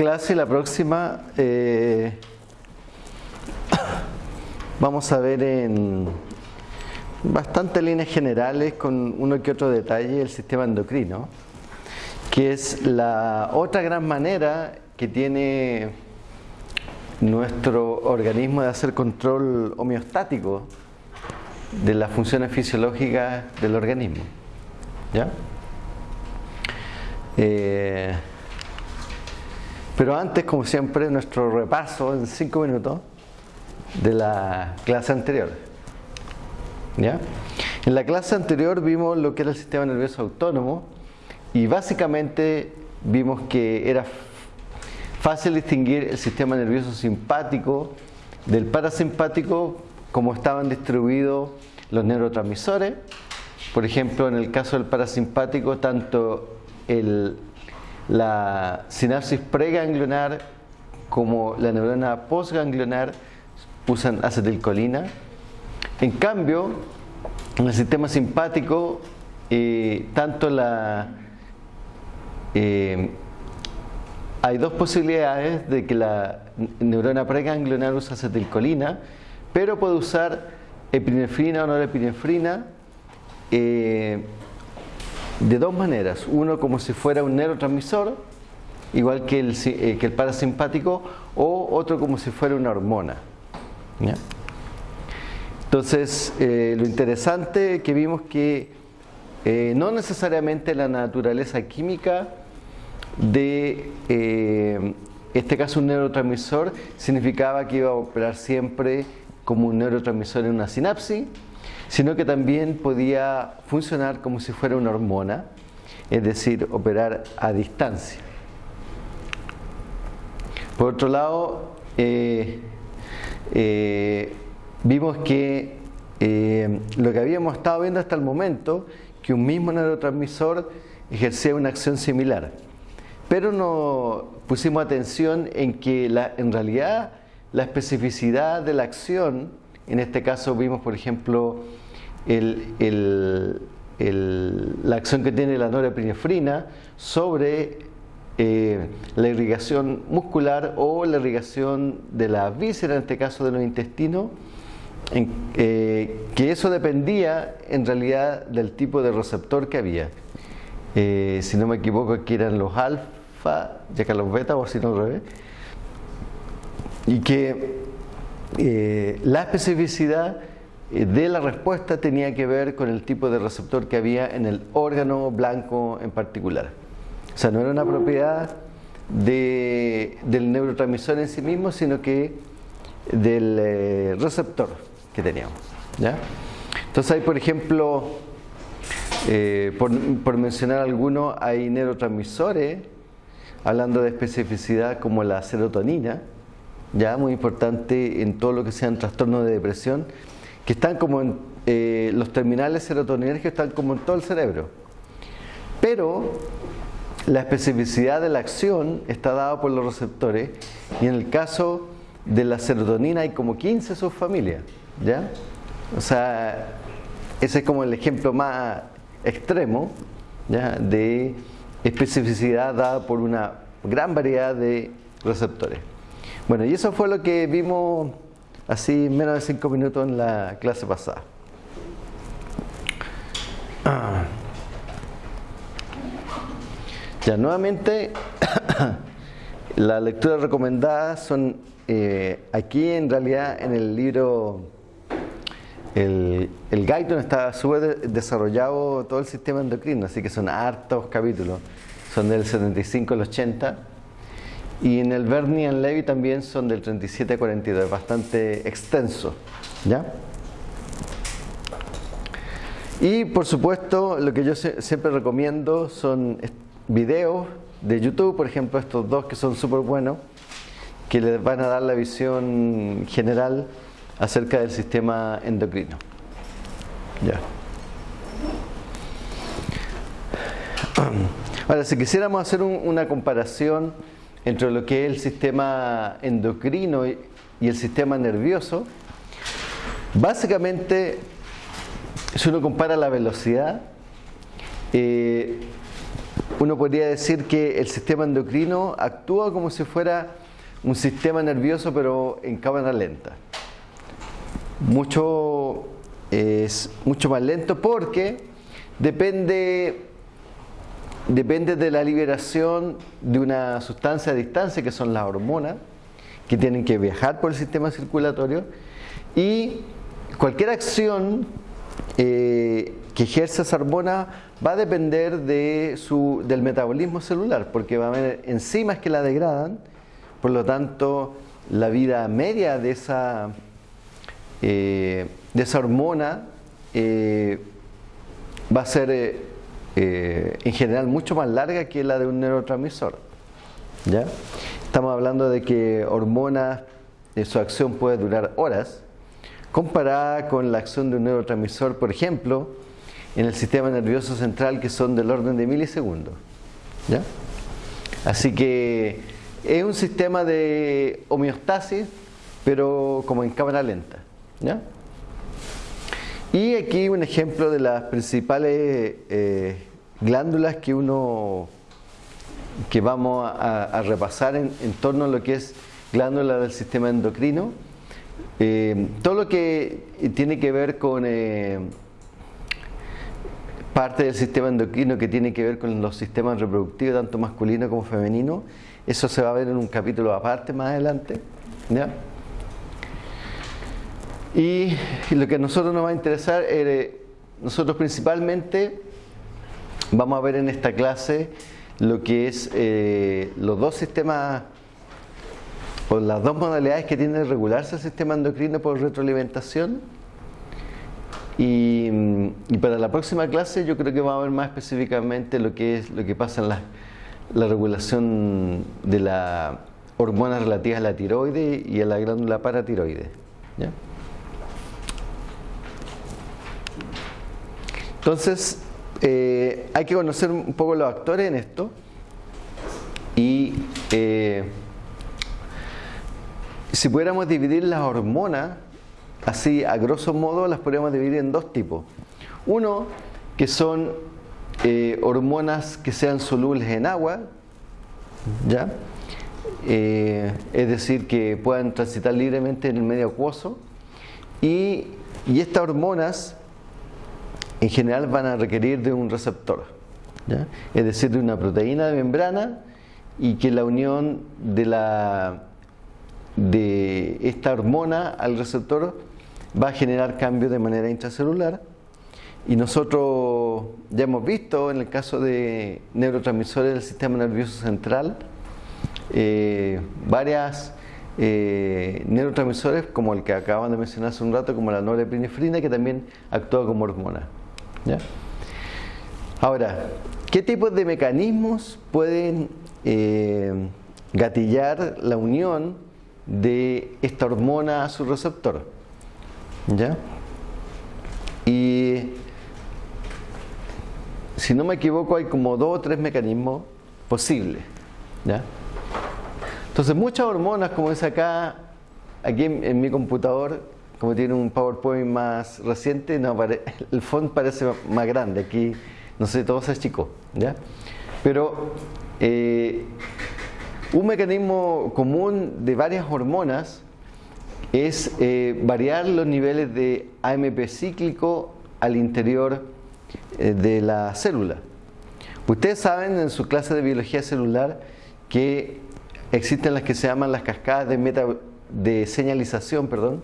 Clase la próxima eh, vamos a ver en bastantes líneas generales con uno que otro detalle el sistema endocrino, que es la otra gran manera que tiene nuestro organismo de hacer control homeostático de las funciones fisiológicas del organismo. ¿Ya? Eh, pero antes, como siempre, nuestro repaso en cinco minutos de la clase anterior. ¿Ya? En la clase anterior vimos lo que era el sistema nervioso autónomo y básicamente vimos que era fácil distinguir el sistema nervioso simpático del parasimpático como estaban distribuidos los neurotransmisores. Por ejemplo, en el caso del parasimpático, tanto el la sinapsis preganglionar como la neurona postganglionar usan acetilcolina. En cambio, en el sistema simpático, eh, tanto la eh, hay dos posibilidades de que la neurona preganglionar use acetilcolina, pero puede usar epinefrina o norepinefrina. Eh, de dos maneras. Uno como si fuera un neurotransmisor, igual que el, eh, que el parasimpático, o otro como si fuera una hormona. Entonces, eh, lo interesante que vimos que eh, no necesariamente la naturaleza química de este caso un neurotransmisor significaba que iba a operar siempre como un neurotransmisor en una sinapsis, sino que también podía funcionar como si fuera una hormona, es decir, operar a distancia. Por otro lado, eh, eh, vimos que eh, lo que habíamos estado viendo hasta el momento, que un mismo neurotransmisor ejercía una acción similar. Pero no pusimos atención en que la, en realidad la especificidad de la acción, en este caso vimos por ejemplo la acción que tiene la norepinefrina sobre eh, la irrigación muscular o la irrigación de la víscera, en este caso de los intestinos, eh, que eso dependía en realidad del tipo de receptor que había. Eh, si no me equivoco, aquí eran los alfa, ya que los beta, o si no al revés. Y que la especificidad eh, de la respuesta tenía que ver con el tipo de receptor que había en el órgano blanco en particular. O sea, no era una propiedad del neurotransmisor en sí mismo, sino que del eh, receptor que teníamos. Entonces hay, por ejemplo, eh, por, por, mencionar algunos, hay neurotransmisores, hablando de especificidad como la serotonina, ya muy importante en todo lo que sean trastornos de depresión, que están como en eh, los terminales serotoninérgicos están como en todo el cerebro. Pero la especificidad de la acción está dada por los receptores y en el caso de la serotonina hay como 15 subfamilias, ¿ya? O sea, ese es como el ejemplo más extremo ¿ya? de especificidad dada por una gran variedad de receptores. Bueno, y eso fue lo que vimos así menos de cinco minutos en la clase pasada. Ya, nuevamente, la lectura recomendada son eh, aquí en realidad en el libro, el, el guide está súper desarrollado todo el sistema endocrino, así que son hartos capítulos, son del 75 al 80 y en el Bernie and Levy también son del 37 a 42, bastante extenso. ¿ya? Y por supuesto, lo que yo siempre recomiendo son videos de YouTube, por ejemplo, estos dos que son súper buenos, que les van a dar la visión general acerca del sistema endocrino. Ya. Ahora, si quisiéramos hacer una comparación entre lo que es el sistema endocrino y, el sistema nervioso, básicamente, si uno compara la velocidad, eh, uno podría decir que el sistema endocrino actúa como si fuera un sistema nervioso pero en cámara lenta. Mucho, es mucho más lento porque depende, depende de la liberación de una sustancia a distancia que son las hormonas que tienen que viajar por el sistema circulatorio y cualquier acción eh, que ejerce esa hormona va a depender de su, del metabolismo celular, porque va a haber enzimas que la degradan, por lo tanto la vida media de esa, eh, de esa hormona eh, va a ser en general mucho más larga que la de un neurotransmisor. ¿ya? Estamos hablando de que hormonas, su acción puede durar horas, comparada con la acción de un neurotransmisor, por ejemplo, en el sistema nervioso central que son del orden de milisegundos. ¿ya? Así que es un sistema de homeostasis, pero como en cámara lenta. ¿ya? Y aquí un ejemplo de las principales eh, glándulas que uno que vamos a, repasar en, torno a lo que es glándula del sistema endocrino eh, todo lo que tiene que ver con eh, parte del sistema endocrino que tiene que ver con los sistemas reproductivos, tanto masculino como femenino, eso se va a ver en un capítulo aparte más adelante. Y, lo que a nosotros nos va a interesar, es, nosotros principalmente vamos a ver en esta clase lo que es eh, los dos sistemas por las dos modalidades que tiene de regularse el sistema endocrino por retroalimentación. Y, para la próxima clase yo creo que vamos a ver más específicamente lo que es lo que pasa en la, regulación de las hormonas relativas a la tiroides y a la glándula paratiroide. Entonces, eh, hay que conocer un poco los actores en esto y eh, si pudiéramos dividir las hormonas, así a grosso modo las podríamos dividir en dos tipos. Uno, que son eh, hormonas que sean solubles en agua, ¿ya? Es decir, que puedan transitar libremente en el medio acuoso. Y, y estas hormonas en general van a requerir de un receptor, es decir, de una proteína de membrana y que la unión de la de esta hormona al receptor va a generar cambios de manera intracelular. Y nosotros ya hemos visto en el caso de neurotransmisores del sistema nervioso central eh, varias eh, neurotransmisores como el que acaban de mencionar hace un rato como la norepinefrina que también actúa como hormona ahora ¿qué tipos de mecanismos pueden eh, gatillar la unión de esta hormona a su receptor. ¿Ya? Y si no me equivoco hay como dos o tres mecanismos posibles. ¿Ya? Entonces muchas hormonas, como es acá, aquí en, mi computador, como tiene un PowerPoint más reciente, el font parece más grande, aquí no sé, todo se achicó. ¿ya? Pero eh, un mecanismo común de varias hormonas es eh, variar los niveles de AMP cíclico al interior eh, de la célula. Ustedes saben en su clase de biología celular que existen las que se llaman las cascadas de, de señalización, perdón,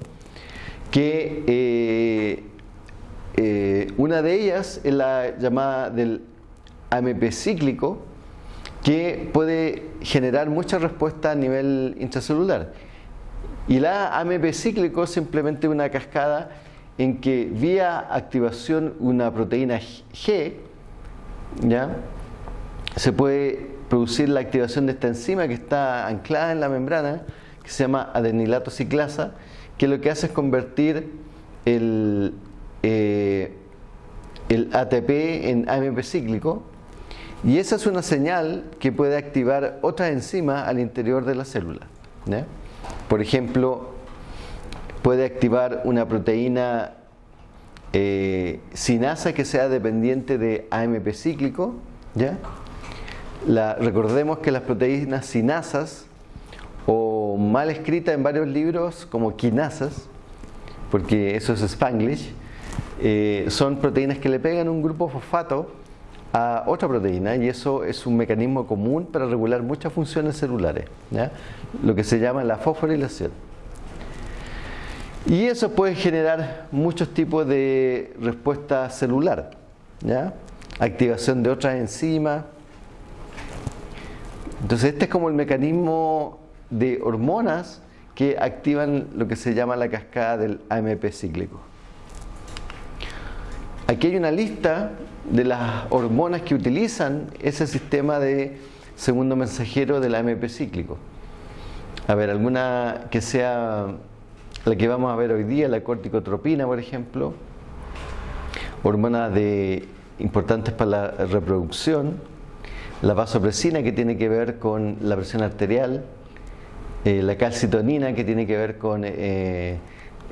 que eh, una de ellas es la llamada del AMP cíclico, que puede generar mucha respuesta a nivel intracelular. Y la AMP cíclico es simplemente una cascada en que vía activación una proteína G, ¿ya? se puede producir la activación de esta enzima que está anclada en la membrana, que se llama adenilato ciclasa, que lo que hace es convertir el, eh, el ATP en AMP cíclico y esa es una señal que puede activar otra enzima al interior de la célula. Por ejemplo, puede activar una proteína eh, sinasa que sea dependiente de AMP cíclico, ¿ya? Recordemos que las proteínas sinasas, o mal escritas en varios libros como quinasas, porque eso es spanglish, eh, son proteínas que le pegan un grupo fosfato a otra proteína y eso es un mecanismo común para regular muchas funciones celulares, lo que se llama la fosforilación. Y eso puede generar muchos tipos de respuesta celular, activación de otras enzimas. Entonces este es como el mecanismo de hormonas que activan lo que se llama la cascada del AMP cíclico. Aquí hay una lista de las hormonas que utilizan ese sistema de segundo mensajero del AMP cíclico. A ver, alguna que sea la que vamos a ver hoy día, la corticotropina, por ejemplo, hormonas de, importantes para la reproducción, la vasopresina que tiene que ver con la presión arterial, eh, la calcitonina que tiene que ver con eh,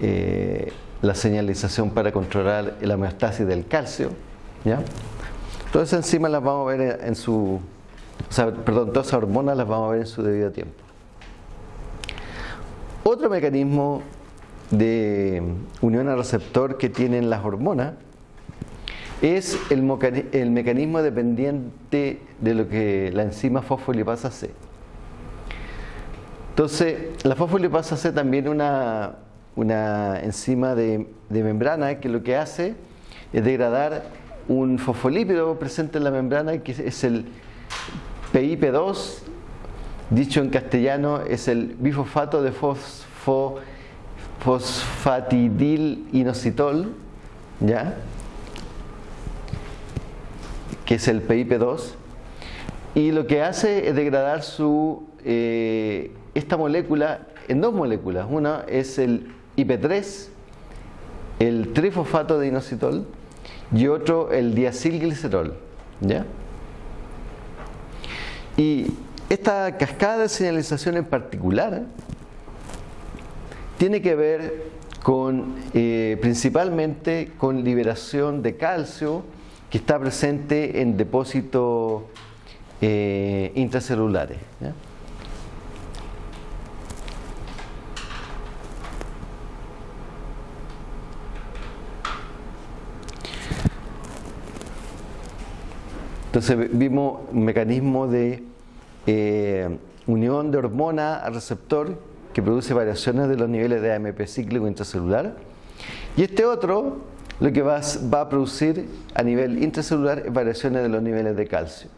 eh, la señalización para controlar la homeostasis del calcio. ¿ya? Todas esas enzimas las vamos a ver en su, perdón, todas hormonas las vamos a ver en su debido tiempo. Otro mecanismo de unión al receptor que tienen las hormonas es el mecanismo dependiente de lo que la enzima fosfolipasa C. Entonces, la fosfolipasa C también una, una enzima de, membrana que lo que hace es degradar un fosfolípido presente en la membrana que es el PIP2, dicho en castellano es el bifosfato de fosfo, fosfatidil inositol, ¿ya? que es el PIP2, y lo que hace es degradar su eh, esta molécula en dos moléculas. Una es el IP3, el trifosfato de inositol, y otro el diacilglicerol. ¿ya? Y esta cascada de señalización en particular tiene que ver con eh, principalmente con liberación de calcio que está presente en depósitos eh, intracelulares. Entonces vimos un mecanismo de eh, unión de hormona al receptor que produce variaciones de los niveles de AMP cíclico intracelular. Y este otro lo que va, a producir a nivel intracelular es variaciones de los niveles de calcio.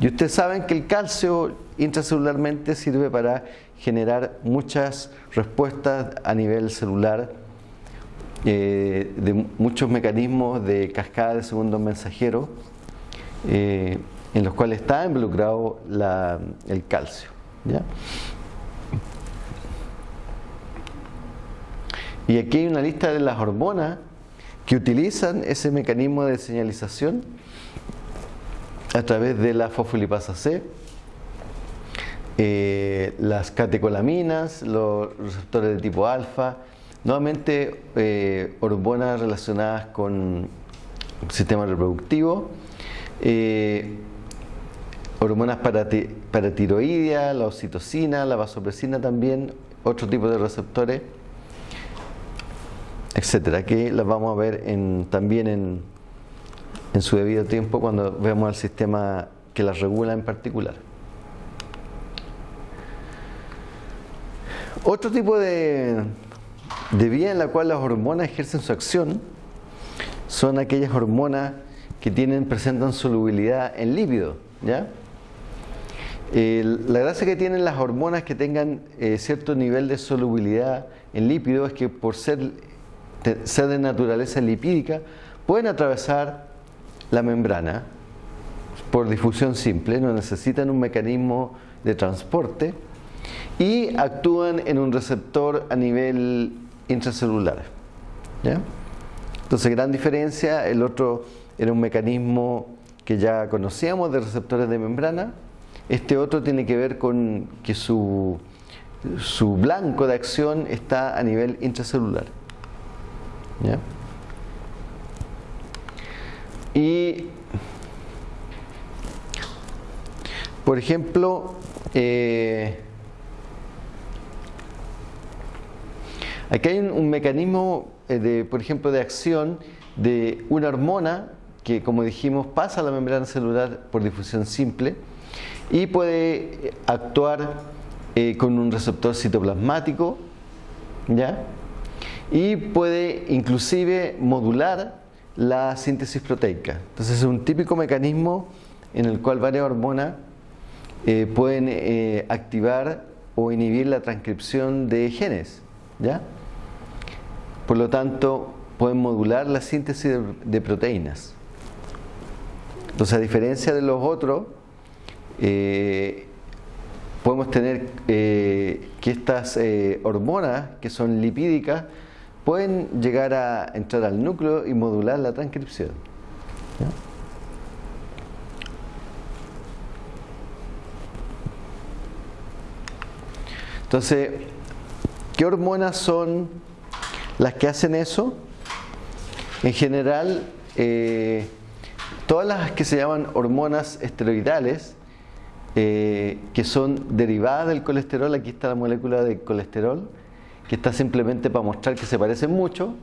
Y ustedes saben que el calcio intracelularmente sirve para generar muchas respuestas a nivel celular eh, de muchos mecanismos de cascada de segundo mensajero eh, en los cuales está involucrado el calcio. Y aquí hay una lista de las hormonas que utilizan ese mecanismo de señalización a través de la fosfolipasa C, eh, las catecolaminas, los receptores de tipo alfa, nuevamente eh, hormonas relacionadas con el sistema reproductivo, eh, hormonas para, tiroidea, la oxitocina, la vasopresina también, otro tipo de receptores, etcétera, que las vamos a ver también en, en su debido tiempo cuando vemos el sistema que las regula en particular. Otro tipo de, de vía en la cual las hormonas ejercen su acción son aquellas hormonas que tienen, presentan solubilidad en lípido. ¿ya? la gracia que tienen las hormonas que tengan eh, cierto nivel de solubilidad en lípido es que por ser, ser de naturaleza lipídica pueden atravesar la membrana por difusión simple, no necesitan un mecanismo de transporte y actúan en un receptor a nivel intracelular. ¿ya? Entonces, gran diferencia, el otro era un mecanismo que ya conocíamos de receptores de membrana. Este otro tiene que ver con que su, su blanco de acción está a nivel intracelular. Y por ejemplo, eh, aquí hay un, mecanismo, eh, de, por ejemplo, de acción de una hormona que, como dijimos, pasa a la membrana celular por difusión simple y puede actuar con un receptor citoplasmático, ¿ya? y puede inclusive modular la síntesis proteica. Entonces es un típico mecanismo en el cual varias hormonas eh, pueden eh, activar o inhibir la transcripción de genes. ¿ya? Por lo tanto, pueden modular la síntesis de, proteínas. Entonces, a diferencia de los otros, eh, podemos tener que estas hormonas, que son lipídicas, pueden llegar a entrar al núcleo y modular la transcripción. Entonces, ¿qué hormonas son las que hacen eso? En general, eh, todas las que se llaman hormonas esteroidales, eh, que son derivadas del colesterol, aquí está la molécula de colesterol, que está simplemente para mostrar que se parecen mucho,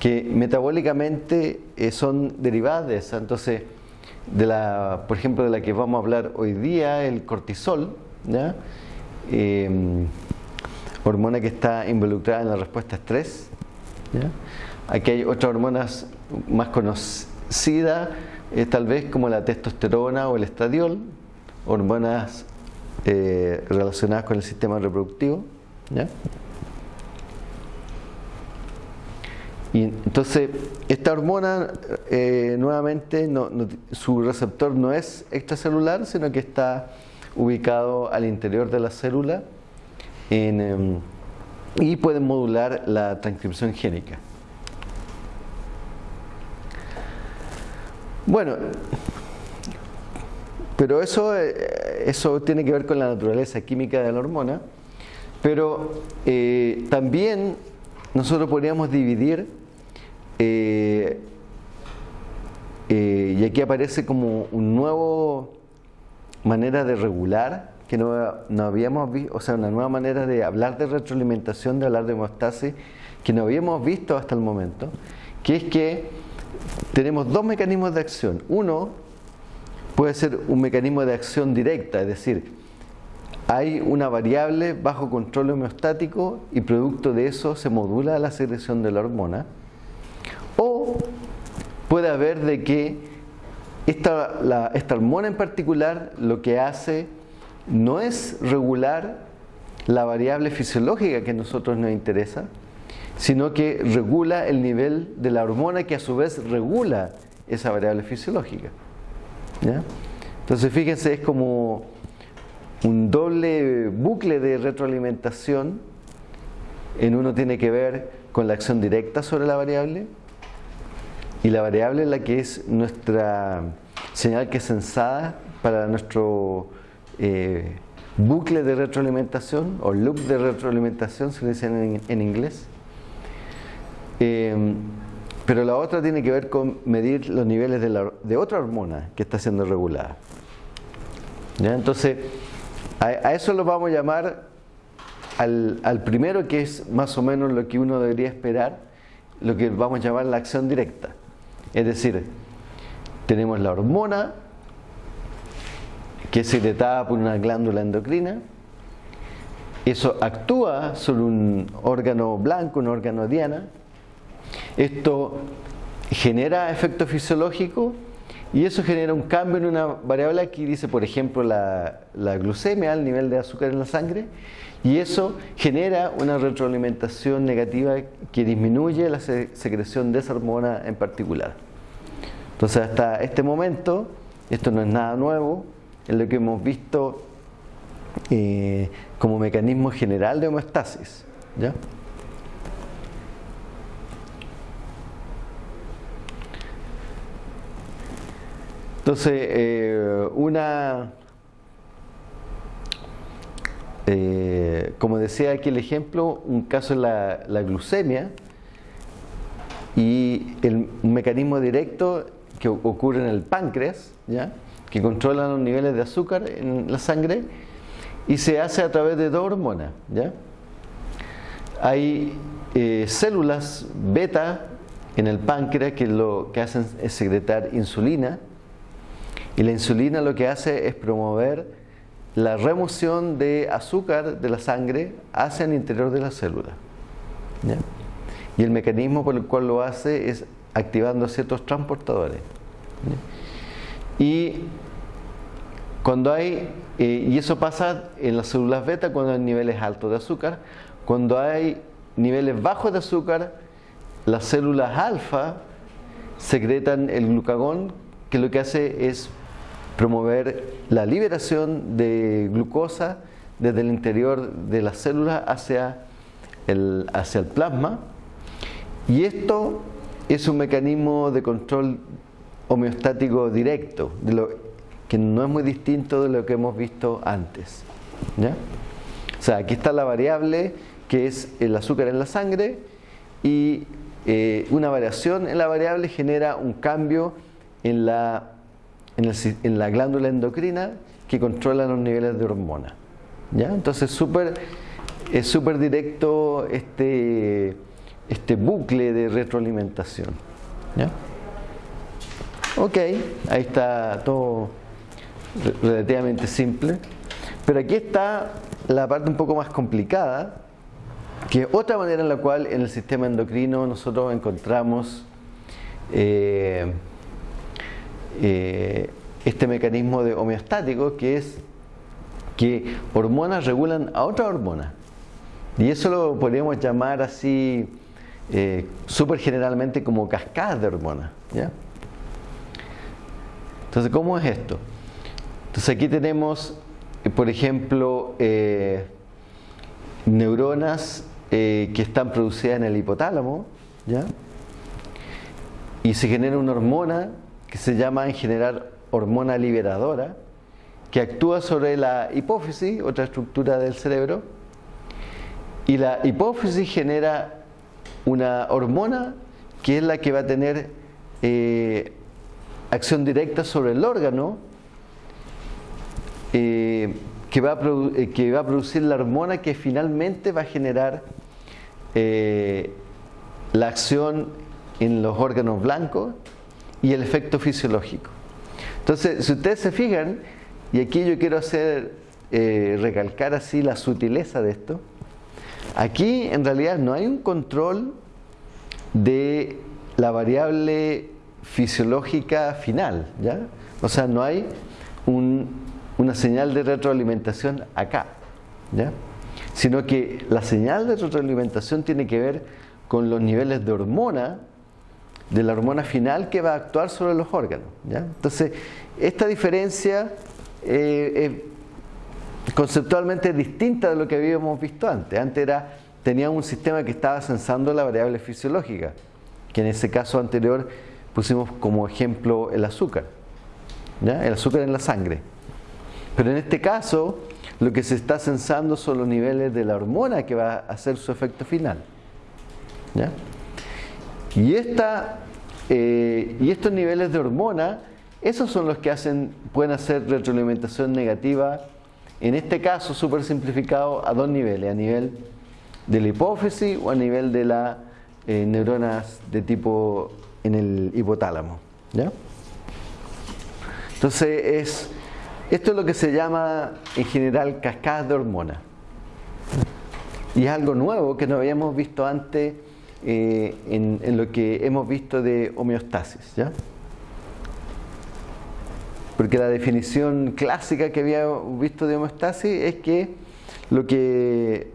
que metabólicamente eh, son derivadas de esa. Entonces, de la, por ejemplo, de la que vamos a hablar hoy día, el cortisol, em, hormona que está involucrada en la respuesta a estrés. Aquí hay otras hormonas más conocidas, eh, tal vez como la testosterona o el estradiol, hormonas eh, relacionadas con el sistema reproductivo. Y entonces, esta hormona, eh, nuevamente, su receptor no es extracelular, sino que está ubicado al interior de la célula em, y puede modular la transcripción génica. Bueno, pero eso, eh, eso tiene que ver con la naturaleza química de la hormona. Pero eh, también nosotros podríamos dividir, eh, y aquí aparece como un nuevo manera de regular, que no, habíamos visto, o sea, una nueva manera de hablar de retroalimentación, de hablar de hemostasis, que no habíamos visto hasta el momento, que es que tenemos dos mecanismos de acción. Uno puede ser un mecanismo de acción directa, es decir, hay una variable bajo control homeostático y producto de eso se modula la secreción de la hormona. O puede haber de que esta, esta hormona en particular lo que hace no es regular la variable fisiológica que a nosotros nos interesa, sino que regula el nivel de la hormona que a su vez regula esa variable fisiológica. Entonces fíjense, es como un doble bucle de retroalimentación. En uno tiene que ver con la acción directa sobre la variable y la variable es la que es nuestra señal que es sensada para nuestro eh, bucle de retroalimentación o loop de retroalimentación, se dice en, inglés. Em, pero la otra tiene que ver con medir los niveles de, de otra hormona que está siendo regulada. ¿Ya? Entonces, a, eso lo vamos a llamar al, primero, que es más o menos lo que uno debería esperar, lo que vamos a llamar la acción directa. Es decir, tenemos la hormona, que es secretada por una glándula endocrina, eso actúa sobre un órgano blanco, un órgano diana, esto genera efecto fisiológico y eso genera un cambio en una variable, aquí dice por ejemplo la, glucemia, el nivel de azúcar en la sangre, y eso genera una retroalimentación negativa que disminuye la secreción de esa hormona en particular. Entonces hasta este momento, esto no es nada nuevo, es lo que hemos visto eh, como mecanismo general de homeostasis. ¿ya? Entonces, eh, una, eh, como decía aquí el ejemplo, un caso es la, glucemia y el, mecanismo directo que ocurre en el páncreas, ¿ya? que controlan los niveles de azúcar en la sangre, y se hace a través de dos hormonas. ¿ya? Hay eh, células beta en el páncreas que lo que hacen es secretar insulina, y la insulina lo que hace es promover la remoción de azúcar de la sangre hacia el interior de la célula. Y el mecanismo por el cual lo hace es activando ciertos transportadores. Y cuando hay, eh, y eso pasa en las células beta cuando hay niveles altos de azúcar, cuando hay niveles bajos de azúcar, las células alfa secretan el glucagón que lo que hace es promover la liberación de glucosa desde el interior de las células hacia el, hacia el plasma y esto es un mecanismo de control homeostático directo, que no es muy distinto de lo que hemos visto antes. ¿ya? O sea, aquí está la variable que es el azúcar en la sangre y eh, una variación en la variable genera un cambio en la, en, la glándula endocrina que controla los niveles de hormona. ¿ya? Entonces super, es súper directo este este bucle de retroalimentación. ¿ya? Ok, ahí está todo relativamente simple. Pero aquí está la parte un poco más complicada, que es otra manera en la cual en el sistema endocrino nosotros encontramos eh, eh, este mecanismo de homeostático, que es que hormonas regulan a otra hormona. Y eso lo podríamos llamar así eh, súper generalmente como cascadas de hormonas. Entonces, ¿cómo es esto? Entonces aquí tenemos, eh, por ejemplo, eh, neuronas que están producidas en el hipotálamo, ¿ya? y se genera una hormona que se llama en general hormona liberadora, que actúa sobre la hipófisis, otra estructura del cerebro, y la hipófisis genera una hormona que es la que va a tener eh, acción directa sobre el órgano, eh, eh, que, va a producir la hormona que finalmente va a generar la acción en los órganos blancos y el efecto fisiológico. Entonces, si ustedes se fijan, y aquí yo quiero hacer, recalcar así la sutileza de esto, Aquí en realidad no hay un control de la variable fisiológica final, ¿ya? O sea, no hay una señal de retroalimentación acá, ¿ya? Sino que la señal de retroalimentación tiene que ver con los niveles de hormona, de la hormona final que va a actuar sobre los órganos, ¿ya? Entonces, esta diferencia eh, conceptualmente distinta de lo que habíamos visto antes. Antes era, tenía un sistema que estaba censando la variable fisiológica, que en ese caso anterior pusimos como ejemplo el azúcar, ¿ya? el azúcar en la sangre. Pero en este caso, lo que se está censando son los niveles de la hormona que va a hacer su efecto final. ¿ya? Y, esta, eh, y estos niveles de hormona, esos son los que hacen, pueden hacer retroalimentación negativa en este caso, súper simplificado, a dos niveles, a nivel de la hipófisis o a nivel de las eh, neuronas de tipo en el hipotálamo. ¿ya? Entonces, es, esto es lo que se llama en general cascadas de hormonas. Y es algo nuevo que no habíamos visto antes eh, en, lo que hemos visto de homeostasis. ¿ya? Porque la definición clásica que había visto de homeostasis es que lo que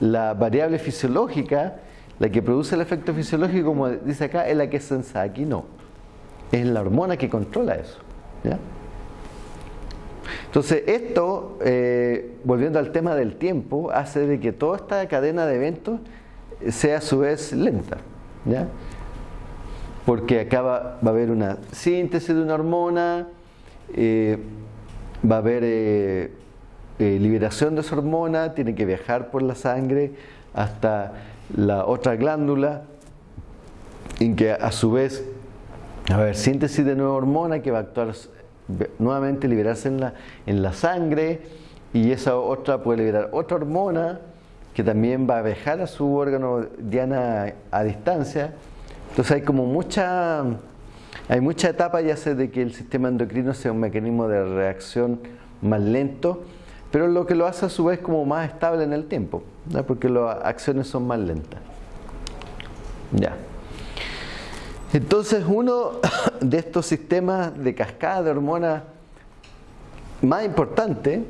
la variable fisiológica, la que produce el efecto fisiológico, como dice acá, es la que es sensa. Aquí no. Es la hormona que controla eso. Entonces, esto, eh, volviendo al tema del tiempo, hace de que toda esta cadena de eventos sea a su vez lenta. Porque acá va a haber una síntesis de una hormona, eh, va a haber eh, eh, liberación de esa hormona, tiene que viajar por la sangre hasta la otra glándula, en que a su vez a ver, síntesis de nueva hormona que va a actuar nuevamente, liberarse en la, en la sangre y esa otra puede liberar otra hormona que también va a dejar a su órgano diana a distancia. Entonces hay como mucha, hay mucha etapa ya sé de que el sistema endocrino sea un mecanismo de reacción más lento, pero lo que lo hace a su vez como más estable en el tiempo, porque las acciones son más lentas. Ya. Entonces uno de estos sistemas de cascada de hormonas más importante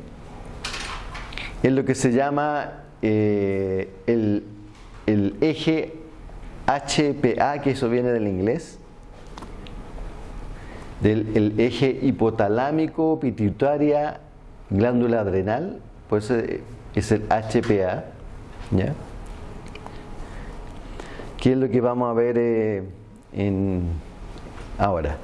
es lo que se llama eh, el, eje HPA, que eso viene del inglés, del el eje hipotalámico, pituitaria, glándula adrenal, pues es el HPA, ¿ya? ¿Qué es lo que vamos a ver eh, en ahora?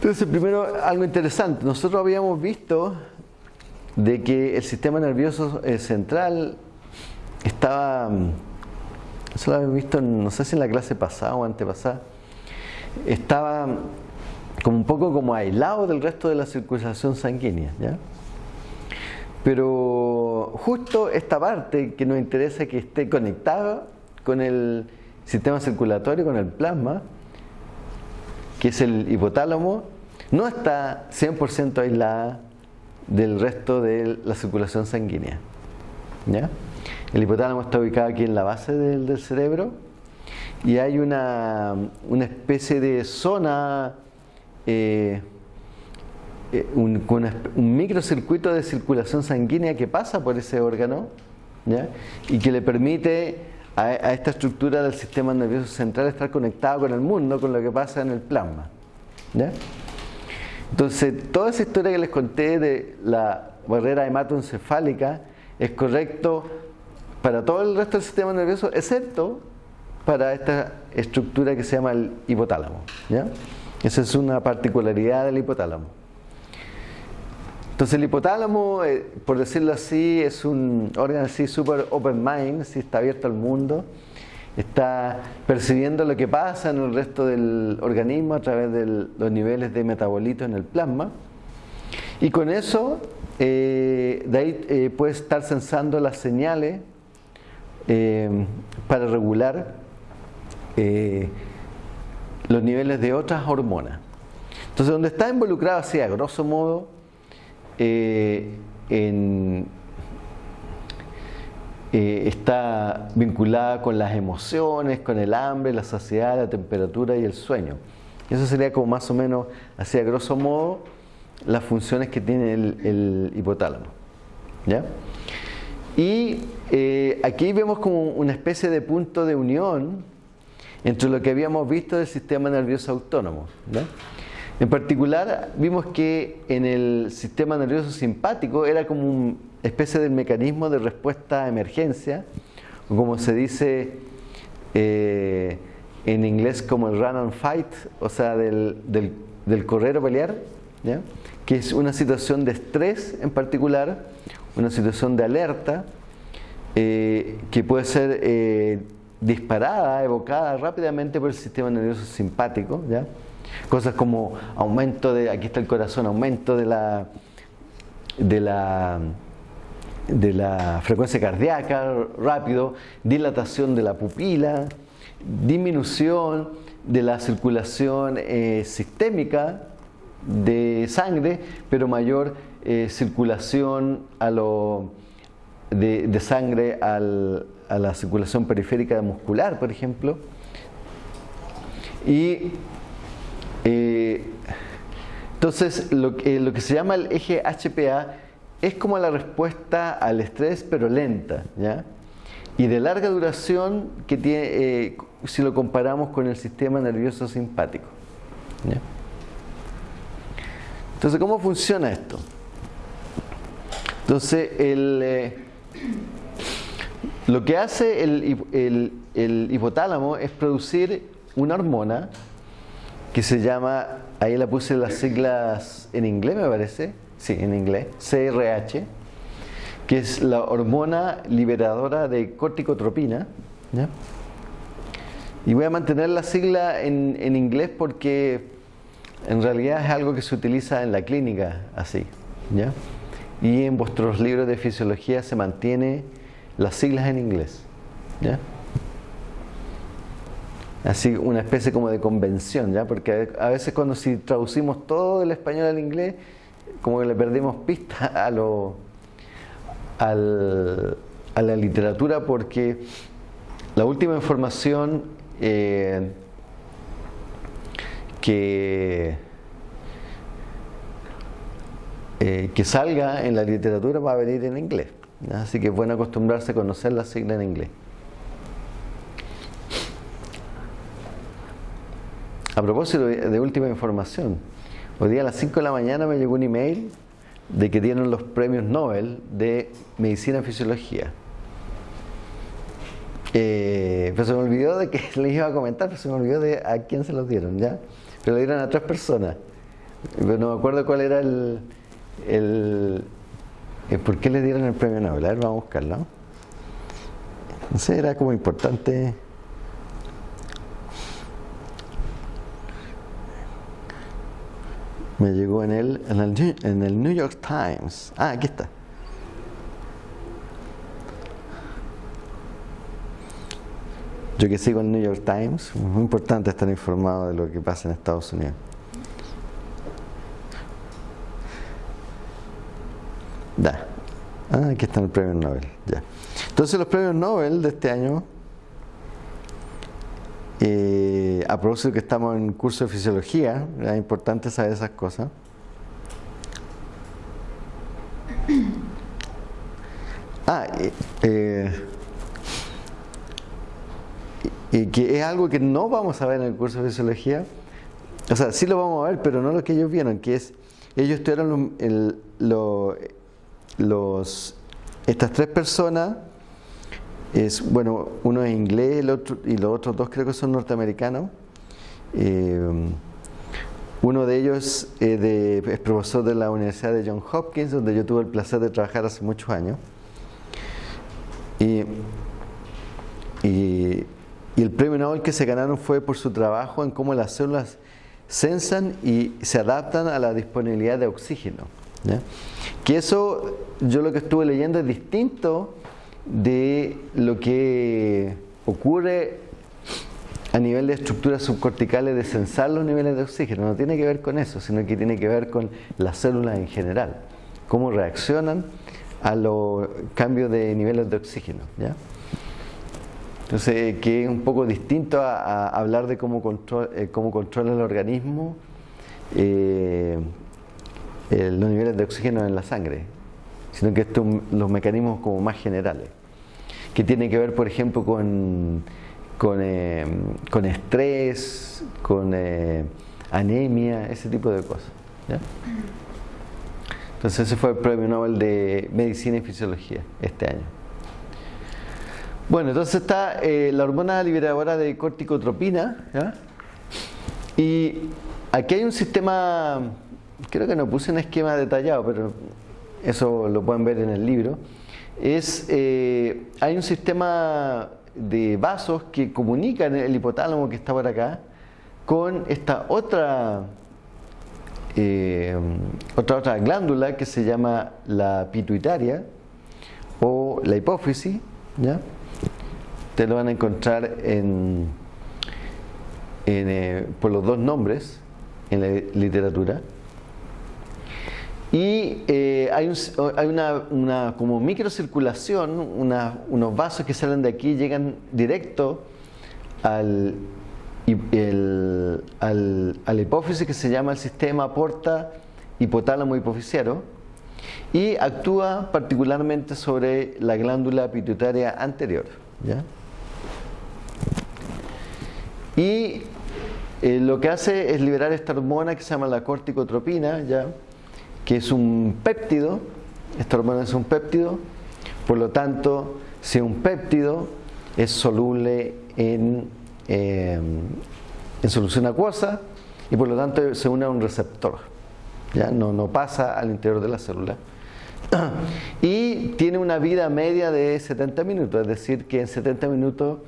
Entonces, primero, algo interesante. Nosotros habíamos visto de que el sistema nervioso eh, central estaba, eso lo habíamos visto, no sé si en la clase pasada o antepasada, estaba como un poco como aislado del resto de la circulación sanguínea. Pero justo esta parte que nos interesa que esté conectada con el sistema circulatorio, con el plasma, que es el hipotálamo, no está 100% aislada del resto de la circulación sanguínea. El hipotálamo está ubicado aquí en la base del, cerebro y hay una, especie de zona, eh, eh, un, microcircuito de circulación sanguínea que pasa por ese órgano y que le permite a, esta estructura del sistema nervioso central estar conectado con el mundo, con lo que pasa en el plasma. Entonces, toda esa historia que les conté de la barrera hematoencefálica es correcto para todo el resto del sistema nervioso, excepto para esta estructura que se llama el hipotálamo. Esa es una particularidad del hipotálamo. Entonces el hipotálamo, eh, por decirlo así, es un órgano así super open mind, si está abierto al mundo, está percibiendo lo que pasa en el resto del organismo a través de los niveles de metabolitos en el plasma y con eso eh, de ahí eh, puede estar sensando las señales para regular los niveles de otras hormonas. Entonces donde está involucrado así a grosso modo eh, eh, está vinculada con las emociones, con el hambre, la saciedad, la temperatura y el sueño. Eso sería como más o menos, así a grosso modo, las funciones que tiene el, hipotálamo. Y eh, aquí vemos como una especie de punto de unión entre lo que habíamos visto del sistema nervioso autónomo. En particular, vimos que en el sistema nervioso simpático era como una especie de mecanismo de respuesta a emergencia, o como se dice eh, en inglés como el run and fight, o sea, del, correr o pelear, que es una situación de estrés en particular, una situación de alerta, eh, que puede ser eh, disparada, evocada rápidamente por el sistema nervioso simpático, ¿ya? Cosas como aumento de, aquí está el corazón, aumento de la, de la, de la frecuencia cardíaca rápido, dilatación de la pupila, disminución de la circulación eh, sistémica de sangre, pero mayor eh, circulación a lo, de, de sangre al, a la circulación periférica muscular, por ejemplo. Y eh, entonces, lo, lo, que se llama el eje HPA es como la respuesta al estrés, pero lenta. Y de larga duración que tiene, eh, si lo comparamos con el sistema nervioso simpático. Entonces, ¿cómo funciona esto? Entonces, el, eh, lo que hace el hipotálamo es producir una hormona que se llama, ahí la puse las siglas en inglés me parece, sí, en inglés, CRH, que es la hormona liberadora de corticotropina, Y voy a mantener la sigla en, en, inglés porque en realidad es algo que se utiliza en la clínica así. ¿ya? Y en vuestros libros de fisiología se mantiene las siglas en inglés. ¿ya? Así una especie como de convención, ¿ya? Porque a veces cuando si traducimos todo del español al inglés, como que le perdimos pista a lo, al, a la literatura porque la última información eh, que, eh, que salga en la literatura va a venir en inglés. Así que es bueno acostumbrarse a conocer la sigla en inglés. A propósito de última información, hoy día a las 5 de la mañana me llegó un email de que dieron los premios Nobel de Medicina y Fisiología. Eh, pero se me olvidó de que les iba a comentar, pero se me olvidó de a quién se los dieron, ¿ya? Pero le dieron a tres personas. Pero no me acuerdo cuál era el, el, el, por qué le dieron el premio Nobel. A ver, vamos a buscarlo. No sé, era como importante. Me llegó en el, en el, New York Times. Ah, aquí está. Yo que sigo el New York Times, muy importante estar informado de lo que pasa en Estados Unidos. Ya. Ah, aquí está el premio Nobel. Ya. Entonces los premios Nobel de este año, eh, a propósito que estamos en curso de fisiología, es importante saber esas cosas. Ah, eh, eh y que es algo que no vamos a ver en el curso de fisiología. O sea, sí lo vamos a ver, pero no lo que ellos vieron, que es, ellos tuvieron los, estas tres personas, es, bueno, uno es inglés el otro, y los otros dos creo que son norteamericanos. Eh, uno de ellos de, es profesor de la Universidad de Johns Hopkins, donde yo tuve el placer de trabajar hace muchos años. Y, y y el premio Nobel que se ganaron fue por su trabajo en cómo las células sensan y se adaptan a la disponibilidad de oxígeno. Que eso, yo lo que estuve leyendo es distinto de lo que ocurre a nivel de estructuras subcorticales de sensar los niveles de oxígeno. No tiene que ver con eso, sino que tiene que ver con las células en general, cómo reaccionan a los cambios de niveles de oxígeno. Entonces, que es un poco distinto a, hablar de cómo, control, eh, cómo controla el organismo eh, los niveles de oxígeno en la sangre, sino que estos los mecanismos como más generales, que tienen que ver, por ejemplo, con, con, eh, con estrés, con anemia, ese tipo de cosas. Entonces, ese fue el premio Nobel de Medicina y Fisiología este año. Bueno, entonces está eh, la hormona liberadora de corticotropina. Y aquí hay un sistema, creo que no puse un esquema detallado, pero eso lo pueden ver en el libro. Es, eh, hay un sistema de vasos que comunican el hipotálamo que está por acá con esta otra, eh, otra, otra glándula que se llama la pituitaria o la hipófisis. ¿ya? Ustedes lo van a encontrar en, eh, por los dos nombres en la literatura. Y eh, hay, una, como microcirculación, unos vasos que salen de aquí llegan directo al, al, hipófisis que se llama el sistema porta hipotálamo hipofisiario y actúa particularmente sobre la glándula pituitaria anterior. ¿ya? Y eh, lo que hace es liberar esta hormona que se llama la corticotropina, ¿ya? Que es un péptido, esta hormona es un péptido, por lo tanto, si un péptido es soluble en, em, en solución acuosa y por lo tanto se une a un receptor, ¿ya? No, no pasa al interior de la célula. Y tiene una vida media de 70 minutos, es decir, que en 70 minutos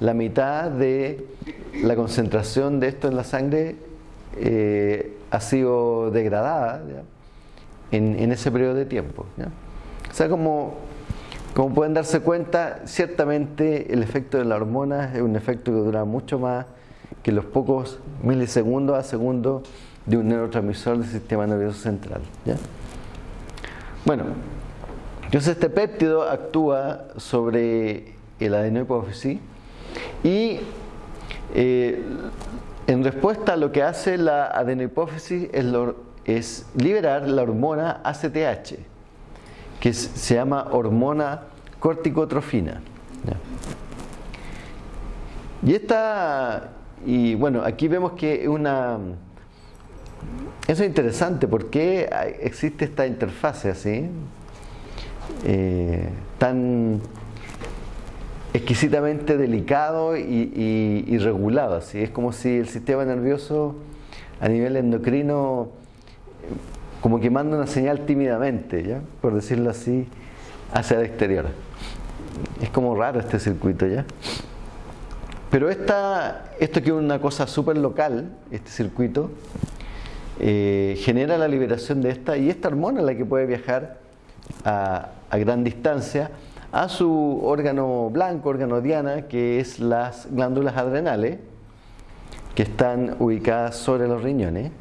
la mitad de la concentración de esto en la sangre eh, ha sido degradada en, ese periodo de tiempo. O sea, como, como pueden darse cuenta, ciertamente el efecto de la hormona es un efecto que dura mucho más que los pocos milisegundos a segundo de un neurotransmisor del sistema nervioso central. Bueno, entonces este péptido actúa sobre el adenohipófisis y eh, en respuesta a lo que hace la adenohipófisis es, es liberar la hormona ACTH, que se llama hormona corticotrofina. Y esta, y bueno, aquí vemos que una, eso es interesante, porque existe esta interfase así? Eh, tan exquisitamente delicado y, regulado. Así. Es como si el sistema nervioso a nivel endocrino como que manda una señal tímidamente, ¿ya? por decirlo así, hacia el exterior. Es como raro este circuito, ¿ya? Pero esta, esto que es una cosa súper local, este circuito, eh, genera la liberación de esta y esta hormona es la que puede viajar a, gran distancia a su órgano blanco, órgano diana, que es las glándulas adrenales, que están ubicadas sobre los riñones.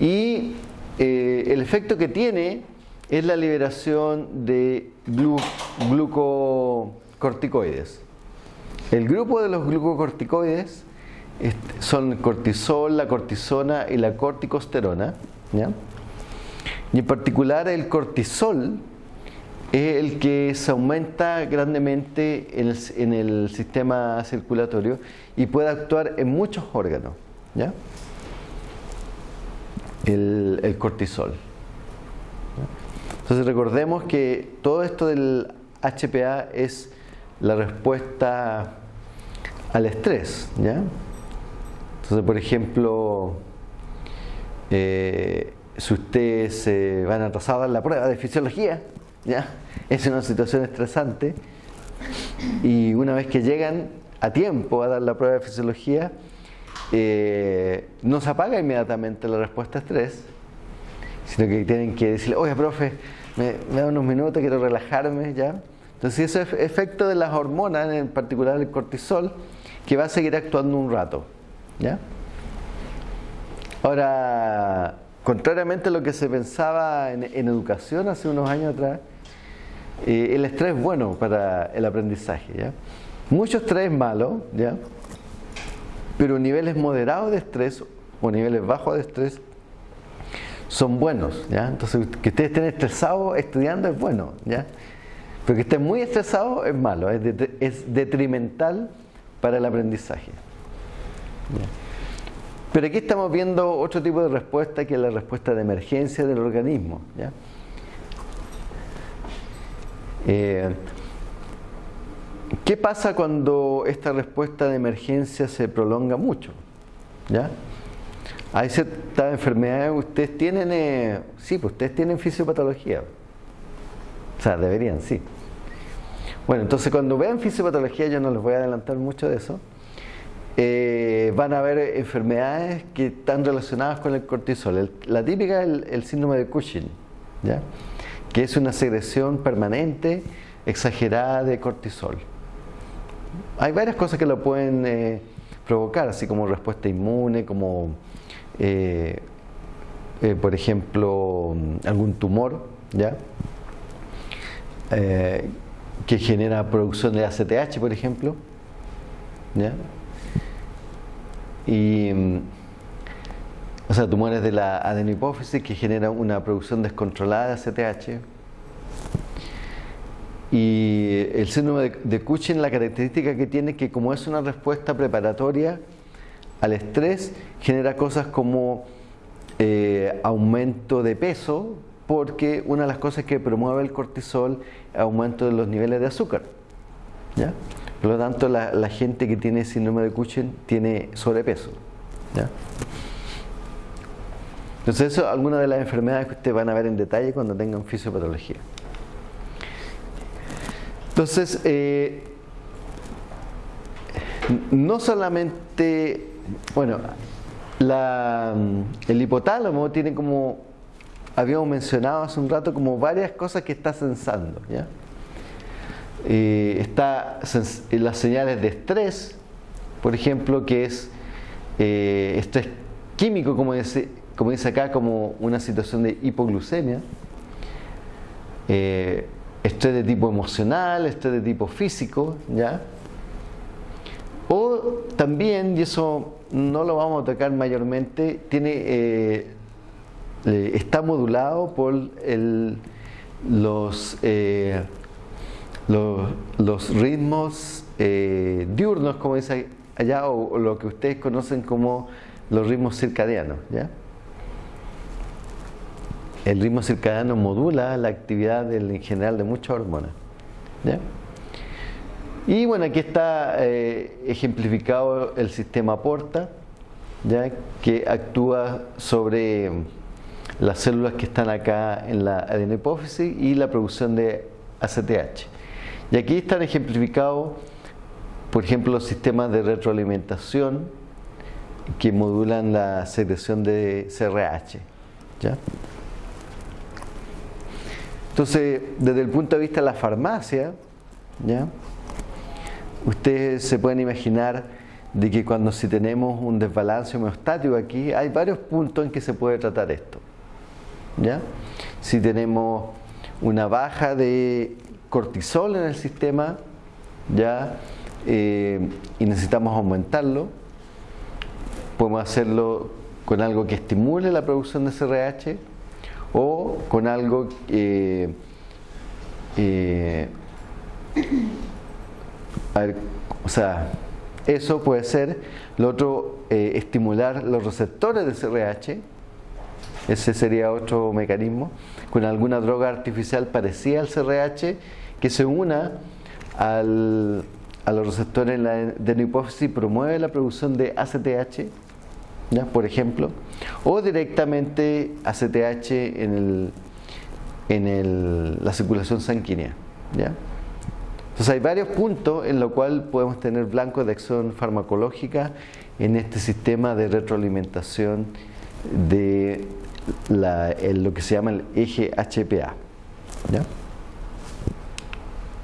Y eh, el efecto que tiene es la liberación de glucocorticoides. El grupo de los glucocorticoides son el cortisol, la cortisona y la corticosterona. Y en particular el cortisol es el que se aumenta grandemente en el, sistema circulatorio y puede actuar en muchos órganos. El, cortisol. Entonces recordemos que todo esto del HPA es la respuesta al estrés. ¿ya? Entonces, por ejemplo, eh, si ustedes se van a dar la prueba de fisiología, ¿ya? es una situación estresante y una vez que llegan a tiempo a dar la prueba de fisiología, eh, no se apaga inmediatamente la respuesta estrés, sino que tienen que decirle, oye, profe, me, da unos minutos, quiero relajarme, ¿ya? Entonces, ese es efecto de las hormonas, en particular el cortisol, que va a seguir actuando un rato, ¿ya? Ahora, Contrariamente a lo que se pensaba en, educación hace unos años atrás, eh, el estrés es bueno para el aprendizaje. ¿ya? Mucho estrés es malo, ¿ya? Pero niveles moderados de estrés o niveles bajos de estrés son buenos. ¿ya? Entonces, que ustedes estén estresados estudiando es bueno, ¿ya? pero que estén muy estresados es malo, es, es detrimental para el aprendizaje. Pero aquí estamos viendo otro tipo de respuesta que es la respuesta de emergencia del organismo. Eh, ¿Qué pasa cuando esta respuesta de emergencia se prolonga mucho? ¿Ya? Hay ciertas enfermedades, ustedes tienen, eh, sí, pues ustedes tienen fisiopatología. O sea, deberían, sí. Bueno, entonces cuando vean fisiopatología, yo no les voy a adelantar mucho de eso, eh, van a haber enfermedades que están relacionadas con el cortisol. la típica es el, síndrome de Cushing, ¿ya? que es una secreción permanente, exagerada de cortisol. Hay varias cosas que lo pueden eh, provocar, así como respuesta inmune, como eh, por ejemplo algún tumor, ¿ya? que genera producción de ACTH, por ejemplo. ¿ya? y o sea, tumores de la adenopófisis que generan una producción descontrolada de ACTH. Y el síndrome de, Cushing, la característica que tiene que como es una respuesta preparatoria al estrés, genera cosas como eh, aumento de peso, porque una de las cosas que promueve el cortisol es aumento de los niveles de azúcar. ¿ya? Por lo tanto, la, gente que tiene síndrome de Cushing tiene sobrepeso. Entonces, eso es alguna de las enfermedades que ustedes van a ver en detalle cuando tengan fisiopatología. Entonces, eh, no solamente, bueno, la, el hipotálamo tiene como, habíamos mencionado hace un rato, como varias cosas que está sensando. ¿ya? Eh, está las señales de estrés, por ejemplo, que es eh, estrés químico, como dice, como dice acá, como una situación de hipoglucemia. Eh, estrés de tipo emocional, estrés de tipo físico, ¿ya? O también, y eso no lo vamos a tocar mayormente, tiene, eh, está modulado por el, los, eh, los, ritmos eh, diurnos, como dice allá, o, lo que ustedes conocen como los ritmos circadianos. ¿ya? El ritmo circadiano modula la actividad en general de muchas hormonas. ¿ya? Y bueno, aquí está eh, ejemplificado el sistema Porta, ¿ya? que actúa sobre las células que están acá en la adenopófisis y la producción de ACTH. Y aquí están ejemplificados, por ejemplo, los sistemas de retroalimentación que modulan la secreción de CRH. ¿ya? Entonces, desde el punto de vista de la farmacia, ¿ya? ustedes se pueden imaginar de que cuando si tenemos un desbalance homeostático aquí, hay varios puntos en que se puede tratar esto. ¿ya? Si tenemos una baja de cortisol en el sistema ya eh, y necesitamos aumentarlo, podemos hacerlo con algo que estimule la producción de CRH o con algo que eh, o sea, eso puede ser. Lo otro, eh, estimular los receptores de CRH. Ese sería otro mecanismo. Con alguna droga artificial parecida al CRH que se una al, a los receptores de la hipófisis y promueve la producción de ACTH, por ejemplo, o directamente ACTH en, el, en el, la circulación sanguínea. Entonces hay varios puntos en los cuales podemos tener blancos de acción farmacológica en este sistema de retroalimentación de lo que se llama el eje HPA.